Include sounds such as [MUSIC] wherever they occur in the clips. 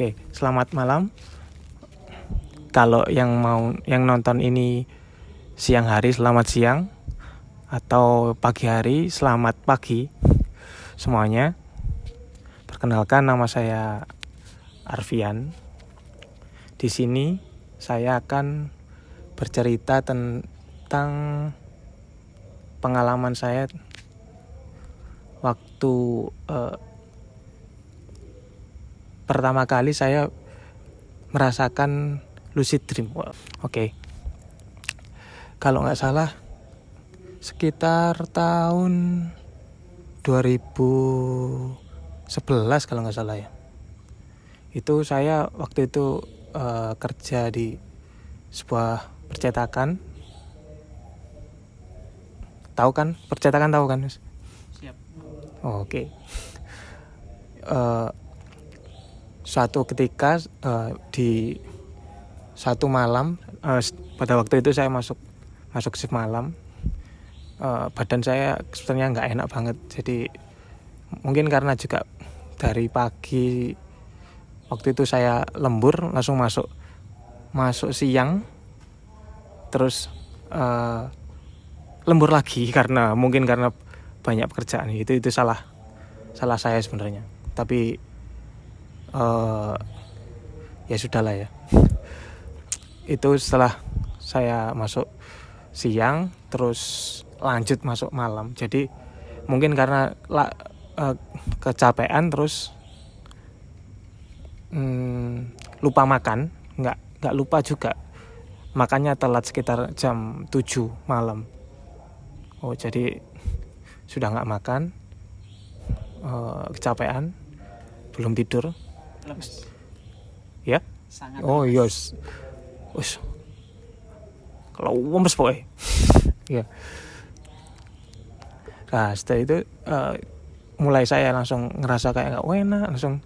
Oke, selamat malam. Kalau yang mau yang nonton ini siang hari, selamat siang. Atau pagi hari, selamat pagi semuanya. Perkenalkan nama saya Arfian. Di sini saya akan bercerita tentang pengalaman saya waktu uh, pertama kali saya merasakan lucid dream. Oke, okay. kalau nggak salah sekitar tahun 2011 kalau nggak salah ya. Itu saya waktu itu uh, kerja di sebuah percetakan. Tahu kan percetakan tahu kan, Siap. Oke. Okay. Uh, eh, suatu ketika uh, di satu malam uh, pada waktu itu saya masuk masuk shift malam uh, badan saya sebenarnya nggak enak banget. Jadi mungkin karena juga dari pagi waktu itu saya lembur langsung masuk masuk siang terus uh, lembur lagi [LAUGHS] karena mungkin karena banyak pekerjaan. Itu itu salah salah saya sebenarnya. Tapi uh, ya sudahlah ya. [LAUGHS] Itu setelah saya masuk siang terus lanjut masuk malam. Jadi mungkin karena la, uh, kecapean terus hmm, lupa makan. Nggak nggak lupa juga. Makannya telat sekitar jam 7 malam. Oh jadi sudah nggak makan. Uh, kecapean. Belum tidur lemes. Ya? Sangat oh iya us kalau lemes pokoknya. [LAUGHS] Ya. Nah setelah itu uh, mulai saya langsung ngerasa kayak nggak enak langsung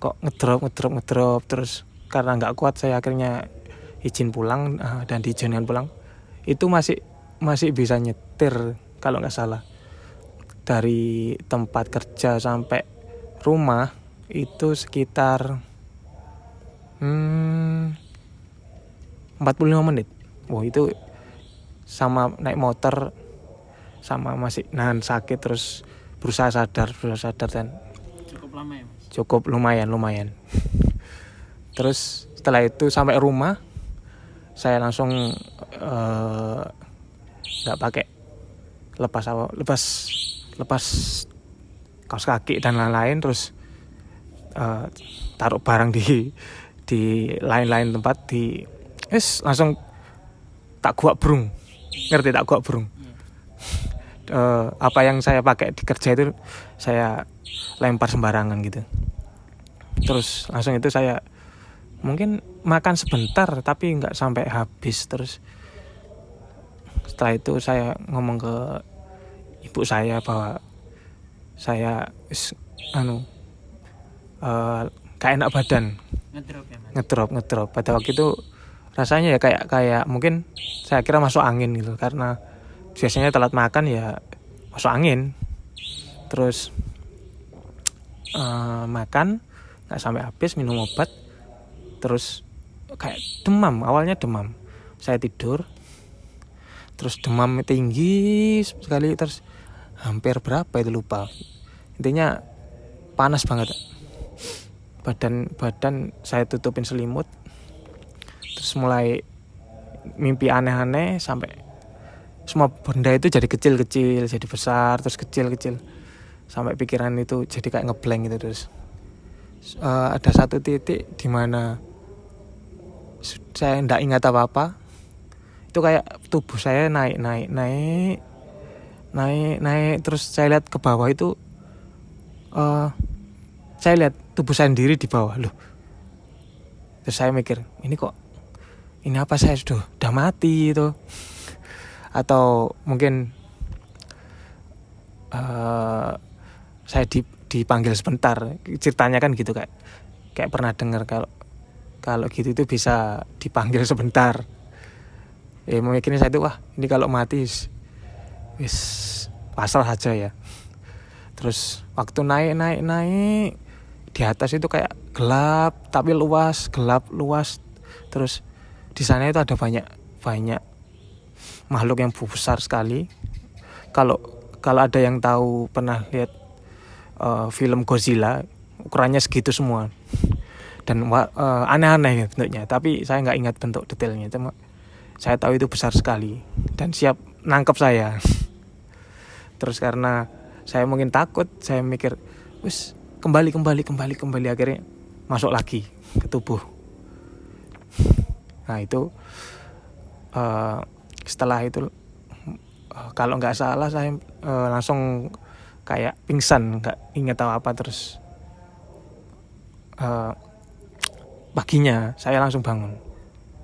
kok ngedrop ngedrop ngedrop. Terus karena nggak kuat saya akhirnya izin pulang uh, dan diizinkan pulang. Itu masih masih bisa nyetir kalau nggak salah. Dari tempat kerja sampai rumah itu sekitar hmm, 45 menit. Wah itu sama naik motor sama masih nahan sakit terus berusaha sadar berusaha sadar dan cukup lama ya mas cukup lumayan lumayan [LAUGHS] terus setelah itu sampai rumah saya langsung eh, nggak uh, pakai lepas apa lepas lepas kaos kaki dan lain-lain terus uh, taruh barang di di lain-lain tempat di es langsung tak gua burung. Ngerti tak gua burung. Uh, apa yang saya pakai di kerja itu saya lempar sembarangan gitu. Terus langsung itu saya mungkin makan sebentar tapi nggak sampai habis. Terus setelah itu saya ngomong ke ibu saya bahwa saya anu uh, kayak enak badan. Ngedrop ya ngedrop ngedrop. Pada waktu itu rasanya ya kayak kayak mungkin saya kira masuk angin gitu. Karena biasanya telat makan ya masuk angin. Terus uh, makan nggak sampai habis minum obat. Terus kayak demam awalnya demam. Saya tidur terus demam tinggi sekali terus hampir berapa itu lupa. Intinya panas banget badan badan saya tutupin selimut terus mulai mimpi aneh-aneh sampai semua benda itu jadi kecil-kecil jadi besar terus kecil-kecil. Sampai pikiran itu jadi kayak ngeblank gitu terus. Uh, ada satu titik di mana saya tidak ingat apa-apa. Itu kayak tubuh saya naik naik naik naik naik terus saya lihat ke bawah itu uh, saya lihat tubuh saya sendiri di bawah. Loh. Terus saya mikir ini kok ini apa? Saya sudah udah mati itu atau mungkin uh, saya di, dipanggil sebentar. Ceritanya kan gitu kayak kayak pernah dengar kalau kalau gitu itu bisa dipanggil [LAUGHS] sebentar. Ya mikirnya saya itu wah ini kalau mati wis pasrah aja ya. Terus waktu naik naik naik di atas itu kayak gelap tapi luas gelap luas. Terus di sana itu ada banyak banyak makhluk yang besar sekali. Kalau kalau ada yang tahu pernah lihat uh, film Godzilla ukurannya segitu semua. Dan uh, aneh-aneh bentuknya tapi saya nggak ingat bentuk detailnya cuma saya tahu itu besar sekali. Dan siap nangkep saya. [LAUGHS] Terus karena saya mungkin takut saya mikir wis kembali kembali kembali kembali akhirnya masuk lagi ke tubuh. Nah itu uh, setelah itu uh, kalau nggak salah saya uh, langsung kayak pingsan nggak inget tahu apa terus uh, paginya saya langsung bangun.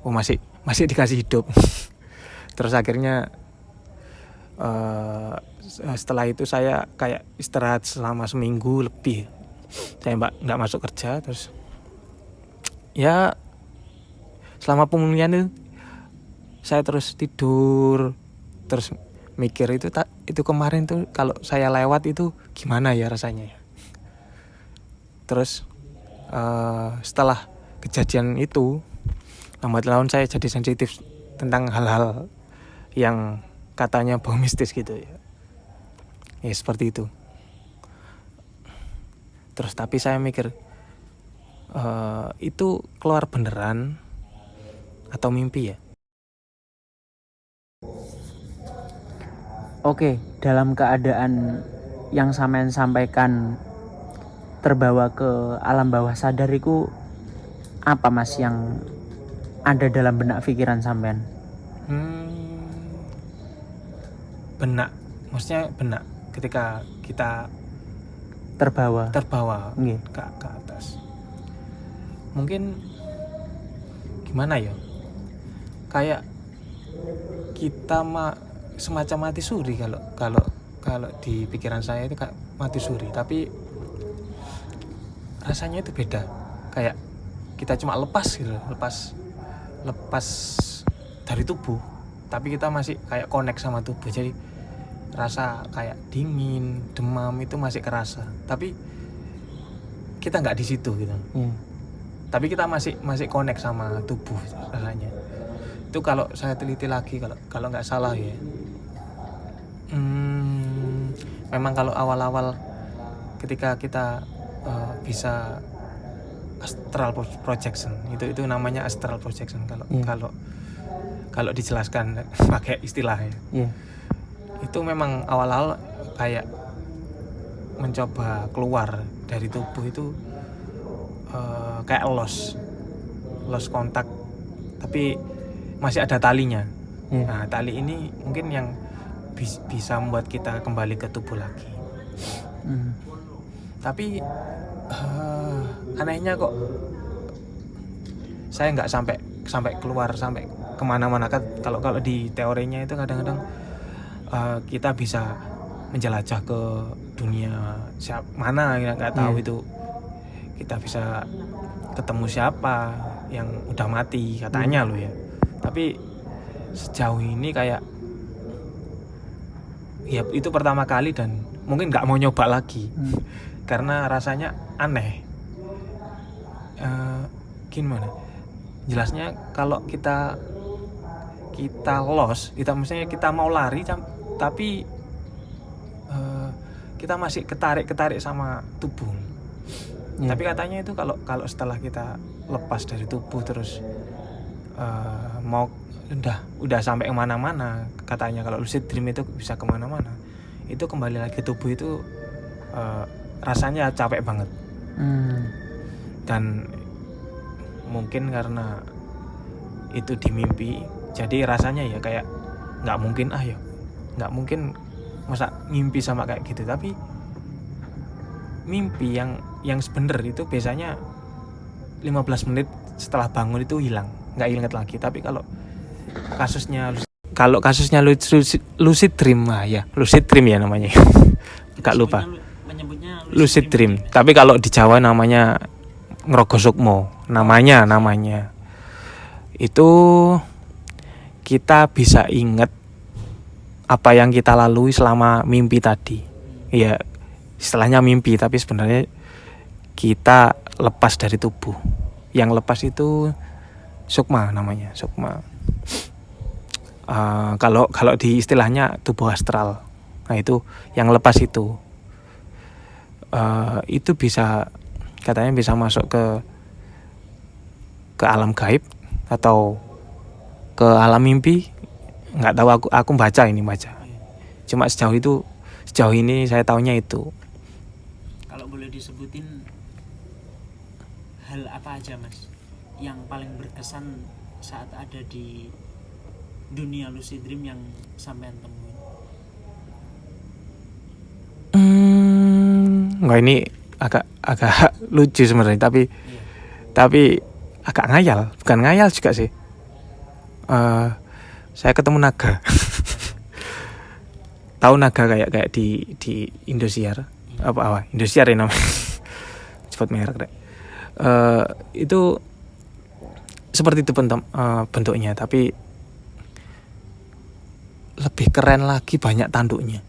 Oh masih masih dikasih hidup. [LAUGHS] Terus akhirnya uh, setelah itu saya kayak istirahat selama seminggu lebih saya mbak nggak masuk kerja terus ya selama pemulihan itu saya terus tidur terus mikir itu tak itu kemarin tuh kalau saya lewat itu gimana ya rasanya ya. Terus uh, setelah kejadian itu lambat laun saya jadi sensitif tentang hal-hal yang katanya bau mistis gitu ya. Ya seperti itu terus tapi saya mikir uh, itu keluar beneran atau mimpi ya Oke, dalam keadaan yang sampean sampaikan terbawa ke alam bawah sadariku apa mas yang ada dalam benak pikiran sampean? Hmm, benak, maksudnya benak ketika kita terbawa. Terbawa. Ke, ke atas. Mungkin gimana ya? Kayak kita mah semacam mati suri kalau kalau kalau di pikiran saya itu kayak mati suri. Tapi rasanya itu beda. Kayak kita cuma lepas gitu lepas lepas dari tubuh. Tapi kita masih kayak connect sama tubuh. Jadi rasa kayak dingin demam itu masih kerasa tapi kita nggak di situ gitu hmm. tapi kita masih masih connect sama tubuh rasanya itu kalau saya teliti lagi kalau kalau nggak salah ya Hmm, memang kalau awal-awal ketika kita uh, bisa astral projection itu itu namanya astral projection kalau yeah. kalau kalau dijelaskan [LAUGHS] pakai istilahnya yeah. Itu memang awal-awal kayak mencoba keluar dari tubuh itu uh, kayak los los kontak tapi masih ada talinya yeah. nah tali ini mungkin yang bisa membuat kita kembali ke tubuh lagi hmm. tapi uh, anehnya kok saya nggak sampai sampai keluar sampai ke mana-mana kan kalau kalau di teorinya itu kadang-kadang uh, kita bisa menjelajah ke dunia siap mana nggak tahu yeah. itu kita bisa ketemu siapa yang udah mati katanya hmm. loh ya tapi sejauh ini kayak ya itu pertama kali dan mungkin nggak mau nyoba lagi hmm. [LAUGHS] karena rasanya aneh uh, gimana jelasnya kalau kita kita los kita misalnya kita mau lari tapi uh, kita masih ketarik ketarik sama tubuh yeah. tapi katanya itu kalau kalau setelah kita lepas dari tubuh terus uh, mau udah udah sampai ke mana-mana katanya kalau lucid dream itu bisa ke mana-mana itu kembali lagi tubuh itu uh, rasanya capek banget hmm. dan mungkin karena itu di mimpi jadi rasanya ya kayak nggak mungkin ah ya nggak mungkin masa mimpi sama kayak gitu tapi mimpi yang yang sebener itu biasanya 15 menit setelah bangun itu hilang. Nggak inget lagi tapi kalau kasusnya kalau kasusnya lucid, lucid dream lah ya lucid dream ya namanya. [LAUGHS] Nggak lupa. Lucid dream. tapi kalau di Jawa namanya ngerogosukmo namanya namanya. Itu kita bisa inget apa yang kita lalui selama mimpi tadi. Ya istilahnya mimpi tapi sebenarnya kita lepas dari tubuh. Yang lepas itu sukma namanya sukma. Uh, [SNIFFS] kalau kalau di istilahnya tubuh astral. Nah itu yang lepas itu. Uh, itu bisa katanya bisa masuk ke ke alam gaib atau ke alam mimpi nggak tahu aku aku baca ini baca. Cuma sejauh itu sejauh ini saya tahunya itu. Kalau boleh disebutin hal apa aja mas yang paling berkesan saat ada di dunia lucid dream yang sampean temuin? Hmm, nggak ini agak agak [LAUGHS] lucu sebenarnya tapi iya. tapi agak ngayal. Bukan ngayal juga sih. Uh, saya ketemu naga. Tahu naga kayak kayak di di Indosiar? Apa apa? Indosiar ya namanya. [LAUGHS] Cepat merek deh uh, itu seperti itu bentuk uh, bentuknya tapi lebih keren lagi banyak tanduknya.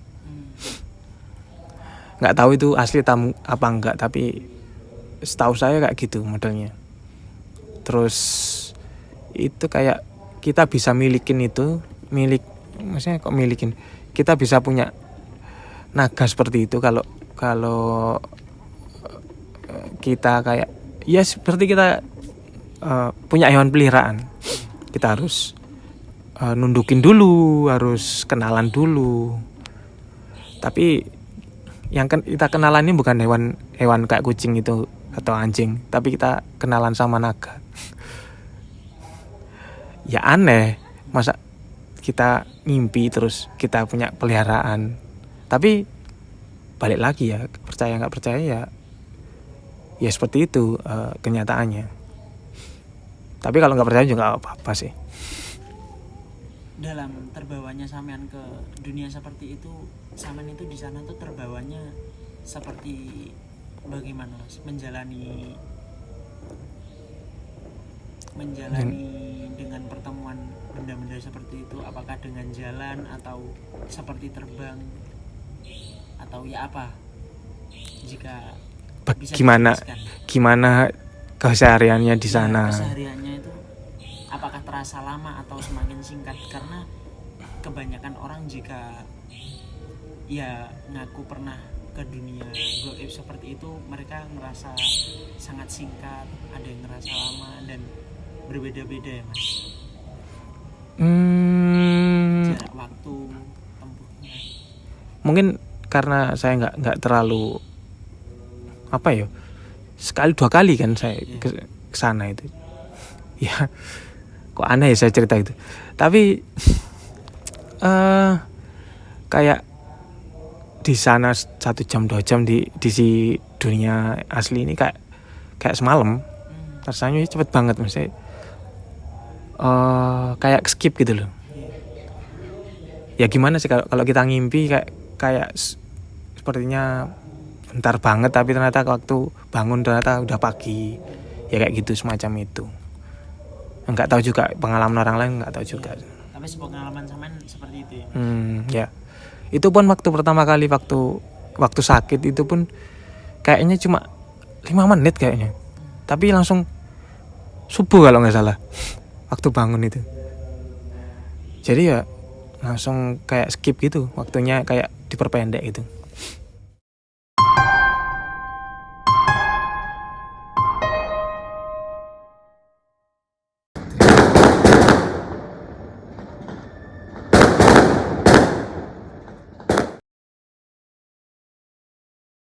Nggak tahu itu asli tamu apa enggak tapi setahu saya kayak gitu modelnya. Terus itu kayak kita bisa milikin itu milik maksudnya kok milikin? Kita bisa punya naga seperti itu kalau kalau eh, kita kayak ya seperti kita uh, punya hewan peliharaan. Kita harus uh, nundukin dulu harus kenalan dulu. Tapi yang kita kenalan ini bukan hewan hewan kayak kucing itu atau anjing tapi kita kenalan sama naga ya aneh. Masa kita mimpi terus kita punya peliharaan. Tapi balik lagi ya percaya nggak percaya ya ya seperti itu uh, kenyataannya. Tapi kalau nggak percaya juga apa apa sih. Dalam terbawanya sampean ke dunia seperti itu sampean itu di sana tuh terbawanya seperti bagaimana menjalani menjalani hmm. dengan pertemuan benda-benda seperti itu? Apakah dengan jalan atau seperti terbang? Atau ya apa? Jika bisa gimana gimana kesehariannya di ya, sana? ya, kesehariannya itu apakah terasa lama atau semakin singkat? Karena kebanyakan orang jika ya ngaku pernah ke dunia goib seperti itu mereka ngerasa sangat singkat ada yang ngerasa lama dan berbeda-beda ya mas? Hmm, jarak waktu tempuhnya mungkin karena saya nggak nggak terlalu apa ya sekali dua kali kan saya yeah. ke, ke sana itu. [LAUGHS] Ya kok aneh ya saya cerita itu. Tapi uh, [LAUGHS] kayak di sana satu jam dua jam di di si dunia asli ini kayak kayak semalam. Hmm. rasanya cepet banget maksudnya uh, kayak skip gitu loh. Ya gimana sih kalau kalau kita ngimpi kayak kayak sepertinya bentar banget tapi ternyata waktu bangun ternyata udah pagi. Ya kayak gitu semacam itu. Nggak tahu juga pengalaman orang lain nggak tahu juga. Ya, tapi pengalaman sama seperti itu ya. Hmm, ya. Itu pun waktu pertama kali waktu waktu sakit itu pun kayaknya cuma lima menit kayaknya. Tapi langsung subuh kalau nggak salah waktu bangun itu. Jadi ya langsung kayak skip gitu waktunya kayak diperpendek gitu